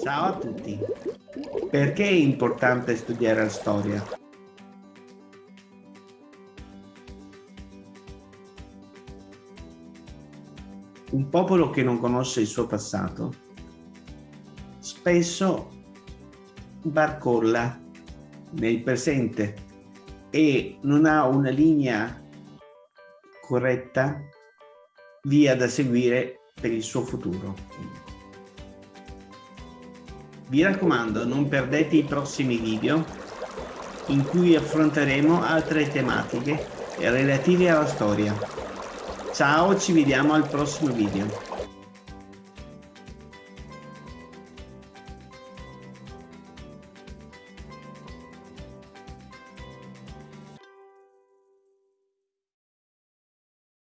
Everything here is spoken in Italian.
Ciao a tutti. Perché è importante studiare la storia? Un popolo che non conosce il suo passato spesso barcolla nel presente e non ha una linea corretta via da seguire per il suo futuro. Vi raccomando, non perdete i prossimi video in cui affronteremo altre tematiche relative alla storia. Ciao, ci vediamo al prossimo video.